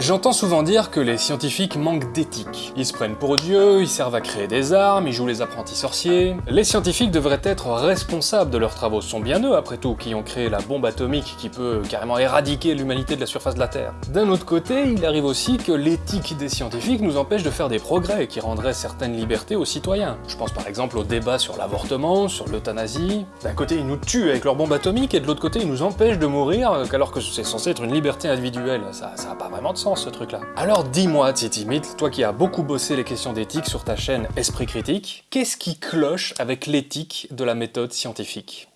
J'entends souvent dire que les scientifiques manquent d'éthique. Ils se prennent pour Dieu, ils servent à créer des armes, ils jouent les apprentis sorciers... Les scientifiques devraient être responsables de leurs travaux, ce sont bien eux, après tout, qui ont créé la bombe atomique qui peut carrément éradiquer l'humanité de la surface de la Terre. D'un autre côté, il arrive aussi que l'éthique des scientifiques nous empêche de faire des progrès qui rendraient certaines libertés aux citoyens. Je pense par exemple au débat sur l'avortement, sur l'euthanasie... D'un côté, ils nous tuent avec leur bombe atomique, et de l'autre côté, ils nous empêchent de mourir, alors que c'est censé être une liberté individuelle. Ça, ça a pas vraiment de Alors dis-moi, Titi Myth, toi qui as beaucoup bossé les questions d'éthique sur ta chaîne Esprit Critique, qu'est-ce qui cloche avec l'éthique de la méthode scientifique?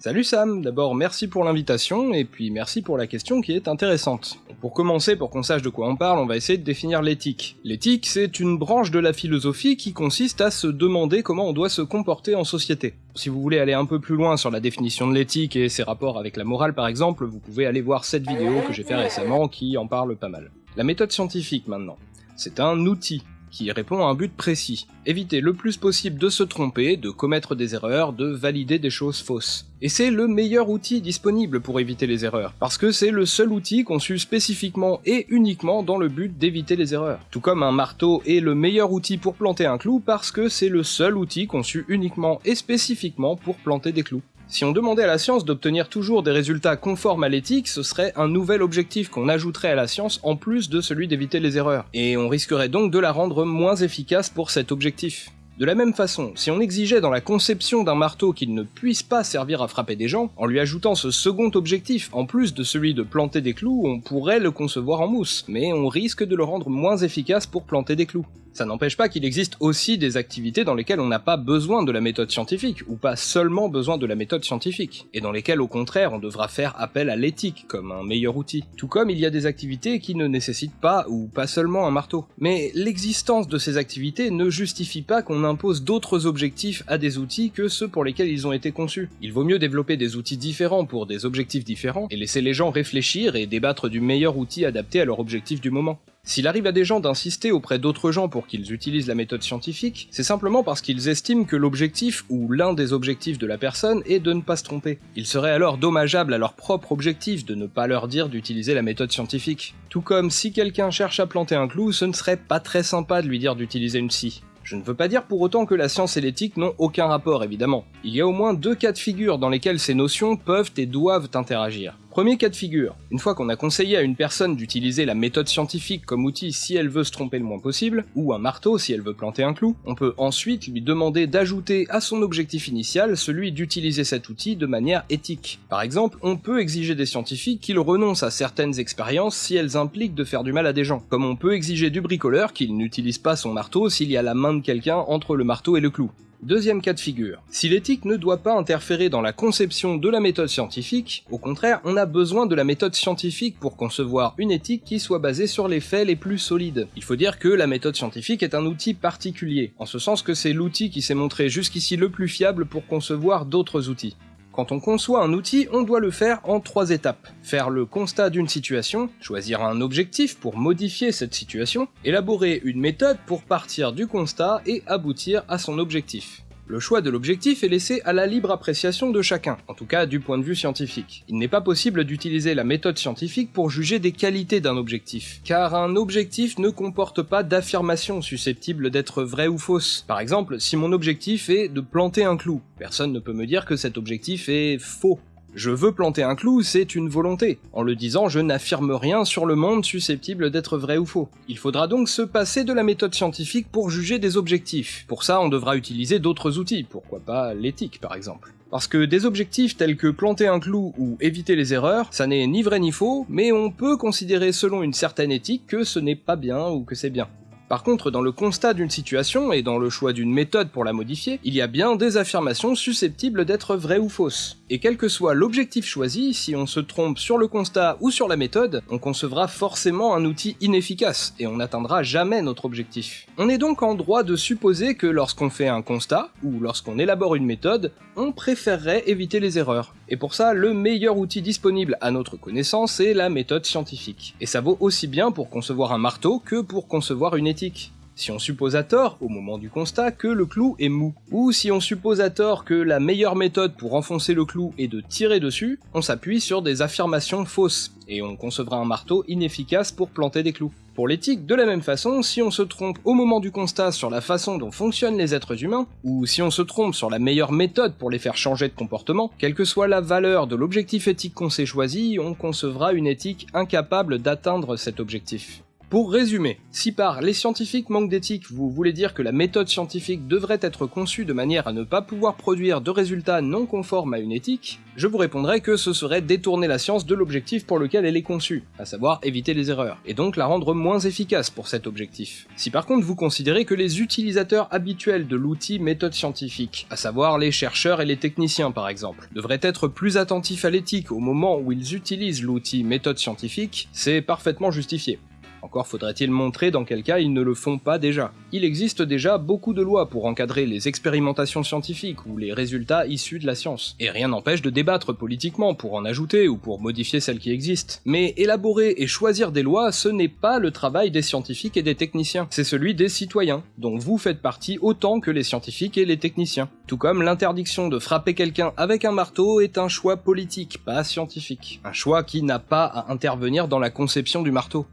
Salut Sam, d'abord merci pour l'invitation, et puis merci pour la question qui est intéressante. Pour commencer, pour qu'on sache de quoi on parle, on va essayer de définir l'éthique. L'éthique, c'est une branche de la philosophie qui consiste à se demander comment on doit se comporter en société. Si vous voulez aller un peu plus loin sur la définition de l'éthique et ses rapports avec la morale par exemple, vous pouvez aller voir cette vidéo que j'ai fait récemment qui en parle pas mal. La méthode scientifique maintenant. C'est un outil qui répond à un but précis. Éviter le plus possible de se tromper, de commettre des erreurs, de valider des choses fausses. Et c'est le meilleur outil disponible pour éviter les erreurs, parce que c'est le seul outil conçu spécifiquement et uniquement dans le but d'éviter les erreurs. Tout comme un marteau est le meilleur outil pour planter un clou parce que c'est le seul outil conçu uniquement et spécifiquement pour planter des clous. Si on demandait à la science d'obtenir toujours des résultats conformes à l'éthique, ce serait un nouvel objectif qu'on ajouterait à la science en plus de celui d'éviter les erreurs, et on risquerait donc de la rendre moins efficace pour cet objectif. De la même façon, si on exigeait dans la conception d'un marteau qu'il ne puisse pas servir à frapper des gens, en lui ajoutant ce second objectif, en plus de celui de planter des clous, on pourrait le concevoir en mousse, mais on risque de le rendre moins efficace pour planter des clous. Ça n'empêche pas qu'il existe aussi des activités dans lesquelles on n'a pas besoin de la méthode scientifique, ou pas seulement besoin de la méthode scientifique, et dans lesquelles au contraire on devra faire appel à l'éthique comme un meilleur outil. Tout comme il y a des activités qui ne nécessitent pas ou pas seulement un marteau. Mais l'existence de ces activités ne justifie pas qu'on impose d'autres objectifs à des outils que ceux pour lesquels ils ont été conçus. Il vaut mieux développer des outils différents pour des objectifs différents, et laisser les gens réfléchir et débattre du meilleur outil adapté à leur objectif du moment. S'il arrive à des gens d'insister auprès d'autres gens pour qu'ils utilisent la méthode scientifique, c'est simplement parce qu'ils estiment que l'objectif, ou l'un des objectifs de la personne, est de ne pas se tromper. Il serait alors dommageable à leur propre objectif de ne pas leur dire d'utiliser la méthode scientifique. Tout comme si quelqu'un cherche à planter un clou, ce ne serait pas très sympa de lui dire d'utiliser une scie. Je ne veux pas dire pour autant que la science et l'éthique n'ont aucun rapport, évidemment. Il y a au moins deux cas de figure dans lesquels ces notions peuvent et doivent interagir. Premier cas de figure, une fois qu'on a conseillé à une personne d'utiliser la méthode scientifique comme outil si elle veut se tromper le moins possible, ou un marteau si elle veut planter un clou, on peut ensuite lui demander d'ajouter à son objectif initial celui d'utiliser cet outil de manière éthique. Par exemple, on peut exiger des scientifiques qu'ils renoncent à certaines expériences si elles impliquent de faire du mal à des gens, comme on peut exiger du bricoleur qu'il n'utilise pas son marteau s'il y a la main de quelqu'un entre le marteau et le clou. Deuxième cas de figure. Si l'éthique ne doit pas interférer dans la conception de la méthode scientifique, au contraire, on a besoin de la méthode scientifique pour concevoir une éthique qui soit basée sur les faits les plus solides. Il faut dire que la méthode scientifique est un outil particulier, en ce sens que c'est l'outil qui s'est montré jusqu'ici le plus fiable pour concevoir d'autres outils. Quand on conçoit un outil, on doit le faire en trois étapes. Faire le constat d'une situation, choisir un objectif pour modifier cette situation, élaborer une méthode pour partir du constat et aboutir à son objectif. Le choix de l'objectif est laissé à la libre appréciation de chacun, en tout cas du point de vue scientifique. Il n'est pas possible d'utiliser la méthode scientifique pour juger des qualités d'un objectif, car un objectif ne comporte pas d'affirmations susceptibles d'être vraies ou fausses. Par exemple, si mon objectif est de planter un clou, personne ne peut me dire que cet objectif est faux. Je veux planter un clou, c'est une volonté. En le disant, je n'affirme rien sur le monde susceptible d'être vrai ou faux. Il faudra donc se passer de la méthode scientifique pour juger des objectifs. Pour ça, on devra utiliser d'autres outils, pourquoi pas l'éthique par exemple. Parce que des objectifs tels que planter un clou ou éviter les erreurs, ça n'est ni vrai ni faux, mais on peut considérer selon une certaine éthique que ce n'est pas bien ou que c'est bien. Par contre, dans le constat d'une situation et dans le choix d'une méthode pour la modifier, il y a bien des affirmations susceptibles d'être vraies ou fausses. Et quel que soit l'objectif choisi, si on se trompe sur le constat ou sur la méthode, on concevra forcément un outil inefficace, et on n'atteindra jamais notre objectif. On est donc en droit de supposer que lorsqu'on fait un constat, ou lorsqu'on élabore une méthode, on préférerait éviter les erreurs. Et pour ça, le meilleur outil disponible à notre connaissance est la méthode scientifique. Et ça vaut aussi bien pour concevoir un marteau que pour concevoir une éthique. Si on suppose à tort, au moment du constat, que le clou est mou, ou si on suppose à tort que la meilleure méthode pour enfoncer le clou est de tirer dessus, on s'appuie sur des affirmations fausses, et on concevra un marteau inefficace pour planter des clous. Pour l'éthique, de la même façon, si on se trompe au moment du constat sur la façon dont fonctionnent les êtres humains, ou si on se trompe sur la meilleure méthode pour les faire changer de comportement, quelle que soit la valeur de l'objectif éthique qu'on s'est choisi, on concevra une éthique incapable d'atteindre cet objectif. Pour résumer, si par les scientifiques manquent d'éthique vous voulez dire que la méthode scientifique devrait être conçue de manière à ne pas pouvoir produire de résultats non conformes à une éthique, je vous répondrai que ce serait détourner la science de l'objectif pour lequel elle est conçue, à savoir éviter les erreurs, et donc la rendre moins efficace pour cet objectif. Si par contre vous considérez que les utilisateurs habituels de l'outil méthode scientifique, à savoir les chercheurs et les techniciens par exemple, devraient être plus attentifs à l'éthique au moment où ils utilisent l'outil méthode scientifique, c'est parfaitement justifié. Encore faudrait-il montrer dans quel cas ils ne le font pas déjà. Il existe déjà beaucoup de lois pour encadrer les expérimentations scientifiques ou les résultats issus de la science, et rien n'empêche de débattre politiquement pour en ajouter ou pour modifier celles qui existent. Mais élaborer et choisir des lois, ce n'est pas le travail des scientifiques et des techniciens, c'est celui des citoyens, dont vous faites partie autant que les scientifiques et les techniciens. Tout comme l'interdiction de frapper quelqu'un avec un marteau est un choix politique, pas scientifique. Un choix qui n'a pas à intervenir dans la conception du marteau.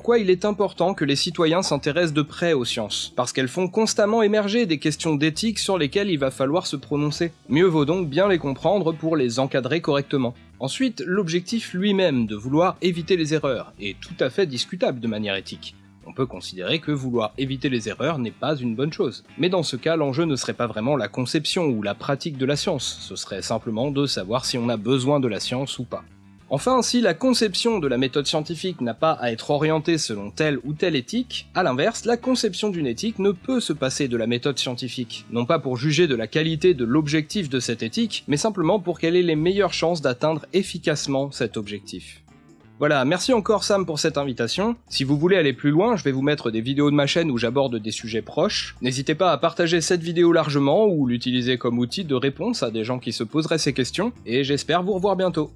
Pourquoi il est important que les citoyens s'intéressent de près aux sciences, parce qu'elles font constamment émerger des questions d'éthique sur lesquelles il va falloir se prononcer. Mieux vaut donc bien les comprendre pour les encadrer correctement. Ensuite, l'objectif lui-même de vouloir éviter les erreurs est tout à fait discutable de manière éthique. On peut considérer que vouloir éviter les erreurs n'est pas une bonne chose. Mais dans ce cas, l'enjeu ne serait pas vraiment la conception ou la pratique de la science, ce serait simplement de savoir si on a besoin de la science ou pas. Enfin, si la conception de la méthode scientifique n'a pas à être orientée selon telle ou telle éthique, à l'inverse, la conception d'une éthique ne peut se passer de la méthode scientifique, non pas pour juger de la qualité de l'objectif de cette éthique, mais simplement pour qu'elle ait les meilleures chances d'atteindre efficacement cet objectif. Voilà, merci encore Sam pour cette invitation. Si vous voulez aller plus loin, je vais vous mettre des vidéos de ma chaîne où j'aborde des sujets proches. N'hésitez pas à partager cette vidéo largement ou l'utiliser comme outil de réponse à des gens qui se poseraient ces questions, et j'espère vous revoir bientôt.